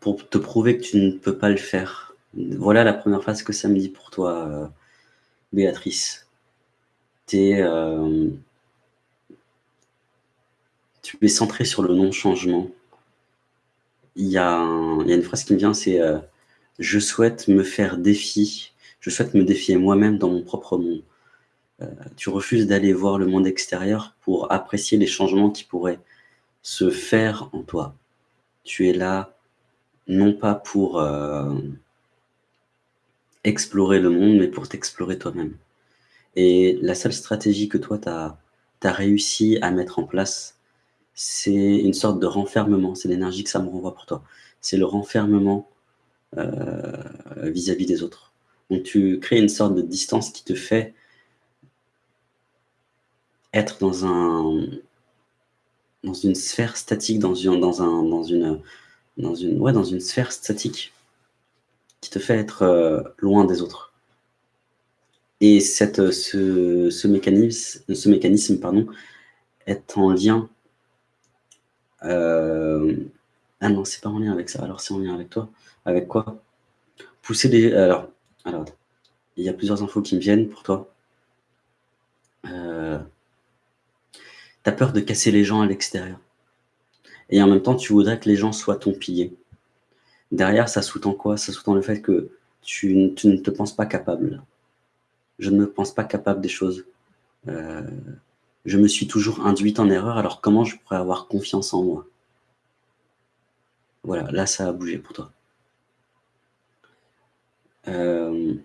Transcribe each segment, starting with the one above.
Pour te prouver que tu ne peux pas le faire. Voilà la première phrase que ça me dit pour toi, euh, Béatrice. Euh, tu es centré sur le non-changement. Il, y a une phrase qui me vient, c'est euh, Je souhaite me faire défi, je souhaite me défier moi-même dans mon propre monde ». Tu refuses d'aller voir le monde extérieur pour apprécier les changements qui pourraient se faire en toi. Tu es là non pas pour explorer le monde, mais pour t'explorer toi-même. Et la seule stratégie que toi, tu as, réussi à mettre en place, c'est une sorte de renfermement. C'est l'énergie que ça me renvoie pour toi. C'est le renfermement euh, vis-à-vis des autres. Donc tu crées une sorte de distance qui te fait être dans un dans une sphère statique, dans une, dans un, dans une, dans une, ouais, dans une sphère statique qui te fait être euh, loin des autres. Et cette, ce, ce, mécanisme, ce mécanisme pardon, est en lien... Euh, ah non, c'est pas en lien avec ça. Alors c'est en lien avec toi. Avec quoi? Pousser des... Alors, alors, il y a plusieurs infos qui me viennent pour toi. Euh, tu as peur de casser les gens à l'extérieur. Et en même temps, tu voudrais que les gens soient ton pilier. Derrière, ça sous-tend quoi? Ça sous-tend le fait que tu, ne te penses pas capable. Je ne me pense pas capable des choses. Euh, je me suis toujours induite en erreur, alors comment je pourrais avoir confiance en moi? Voilà, là, ça a bougé pour toi. Euh,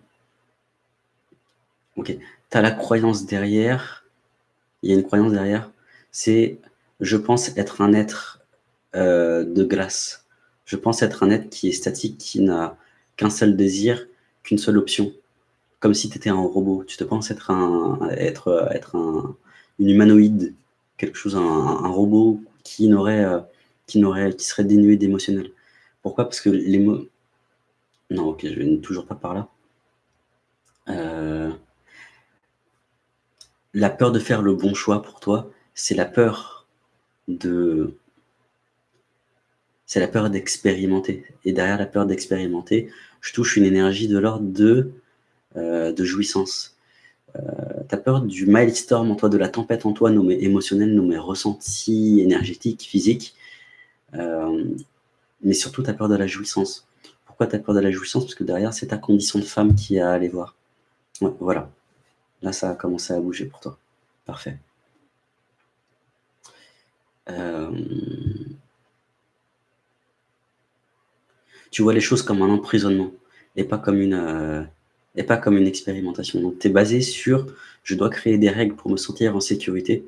ok, tu as la croyance derrière. Il y a une croyance derrière. C'est, je pense être un être euh, de glace je pense être un être qui est statique, qui n'a qu'un seul désir, qu'une seule option. Comme si tu étais un robot. Tu te penses être un, être, être un, une humanoïde, quelque chose, un, robot qui n'aurait, euh, qui n'aurait, qui serait dénué d'émotionnel. Pourquoi? Parce que les mots. Non, ok, je vais toujours pas par là. Euh, la peur de faire le bon choix pour toi, c'est la peur de c'est la peur d'expérimenter. Et derrière la peur d'expérimenter, je touche une énergie de l'ordre de, euh, de jouissance. Euh, tu as peur du milestorm en toi, de la tempête en toi, nommée émotionnelle, nommée ressenti, énergétique, physique. Euh, mais surtout, tu as peur de la jouissance. Pourquoi tu as peur de la jouissance? Parce que derrière, c'est ta condition de femme qui a à aller voir. voilà. Là, ça a commencé à bouger pour toi. Parfait. Euh, tu vois les choses comme un emprisonnement et pas comme une, euh, et pas comme une expérimentation. Donc, tu es basé sur « je dois créer des règles pour me sentir en sécurité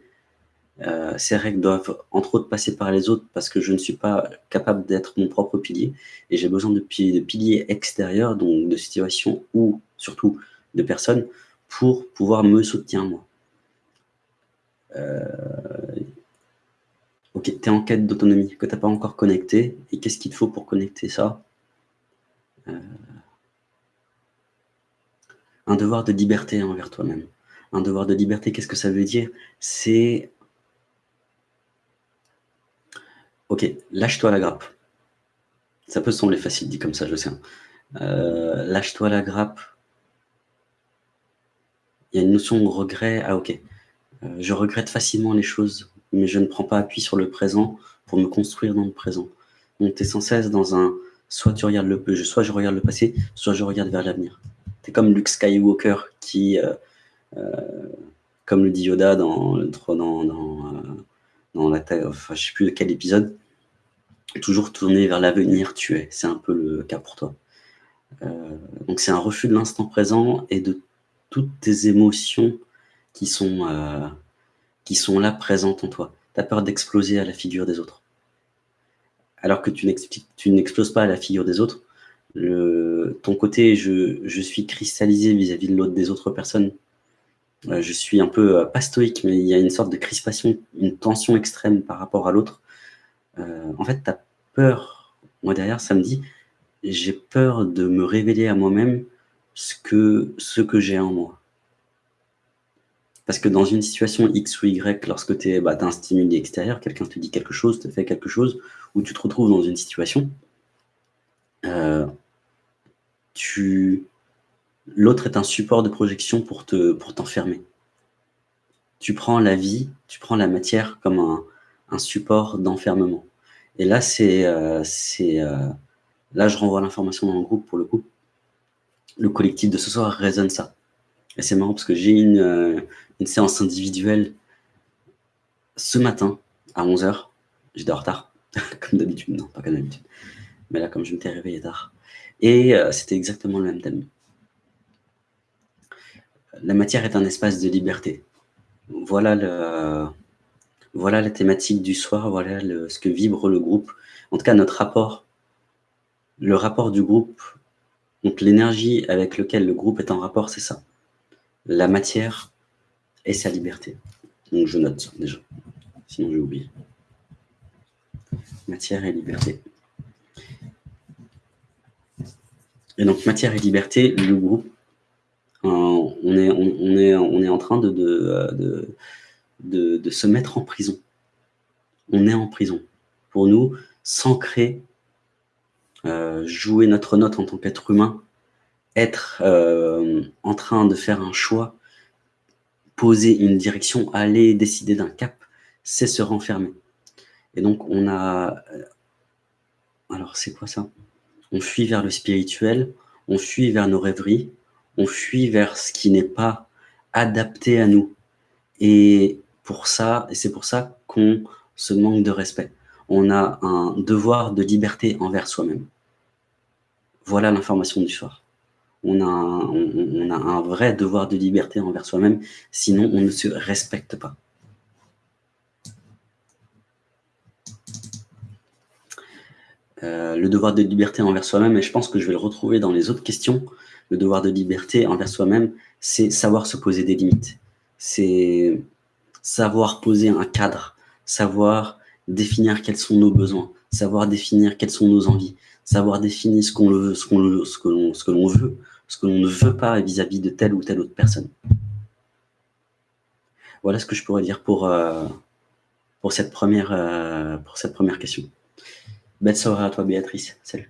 euh, Ces règles doivent, entre autres, passer par les autres parce que je ne suis pas capable d'être mon propre pilier et j'ai besoin de, de piliers extérieurs, donc de situations ou surtout de personnes pour pouvoir me soutenir moi. Euh, ok, tu es en quête d'autonomie que tu n'as pas encore connecté. Et qu'est-ce qu'il te faut pour connecter ça? Euh, un devoir de liberté envers toi-même. Un devoir de liberté, qu'est-ce que ça veut dire? C'est... Ok, lâche-toi la grappe. Ça peut sembler facile dit comme ça, je sais. Euh, lâche-toi la grappe. Il y a une notion de regret. Ah ok, euh, je regrette facilement les choses, mais je ne prends pas appui sur le présent pour me construire dans le présent. Donc tu es sans cesse dans un soit tu regardes le soit je regarde le passé, soit je regarde vers l'avenir. C'est comme Luke Skywalker qui, euh, euh, comme le dit Yoda dans, dans, dans, euh, dans la enfin je sais plus quel épisode, toujours tourné vers l'avenir, tu es. C'est un peu le cas pour toi. donc c'est un refus de l'instant présent et de toutes tes émotions qui sont, qui sont là présentes en toi. Tu as peur d'exploser à la figure des autres alors que tu n'exploses pas à la figure des autres. ton côté, je, suis cristallisé vis-à-vis de l'autre des autres personnes. Euh, je suis un peu, euh, pas stoïque, mais il y a une sorte de crispation, une tension extrême par rapport à l'autre. Euh, en fait, tu as peur. Moi, derrière, ça me dit, j'ai peur de me révéler à moi-même ce que, ce que j'ai en moi. Parce que dans une situation X ou Y, lorsque tu bah, as un stimuli extérieur, quelqu'un te dit quelque chose, te fait quelque chose, ou tu te retrouves dans une situation, euh, tu... l'autre est un support de projection pour t'enfermer. Pour tu prends la vie, tu prends la matière comme un, support d'enfermement. Et là, c'est, euh, euh, là, je renvoie l'information dans le groupe pour le coup. Le collectif de ce soir résonne ça. Et c'est marrant parce que j'ai une, euh, une séance individuelle ce matin à 11h. J'étais en retard, comme d'habitude. Non, pas comme d'habitude. Mais là, comme je m'étais réveillé tard. Et c'était exactement le même thème. La matière est un espace de liberté. Voilà le, voilà la thématique du soir, voilà ce que vibre le groupe. En tout cas, notre rapport, le rapport du groupe, donc l'énergie avec laquelle le groupe est en rapport, c'est ça. La matière et sa liberté. Donc je note déjà, sinon j'ai oublié. Matière et liberté. Et donc matière et liberté, le groupe, euh, on, est, en train de, de de, se mettre en prison. On est en prison. Pour nous, s'ancrer, euh, jouer notre note en tant qu'être humain, être euh, en train de faire un choix, poser une direction, aller décider d'un cap, c'est se renfermer. Et donc, on a... Euh, alors, c'est quoi ça? On fuit vers le spirituel, on fuit vers nos rêveries, on fuit vers ce qui n'est pas adapté à nous. Et pour ça, c'est pour ça qu'on se manque de respect. On a un devoir de liberté envers soi-même. Voilà l'information du soir. On a, un, vrai devoir de liberté envers soi-même, sinon on ne se respecte pas. Euh, le devoir de liberté envers soi-même, et je pense que je vais le retrouver dans les autres questions, le devoir de liberté envers soi-même, c'est savoir se poser des limites. C'est savoir poser un cadre, savoir définir quels sont nos besoins, savoir définir quelles sont nos envies, savoir définir ce, qu'on ce, qu'on ce que l'on veut, ce que l'on ne veut pas vis-à-vis de telle ou telle autre personne. Voilà ce que je pourrais dire pour, euh, pour, cette, première, euh, cette première question. Belle soirée à toi Béatrice. Salut.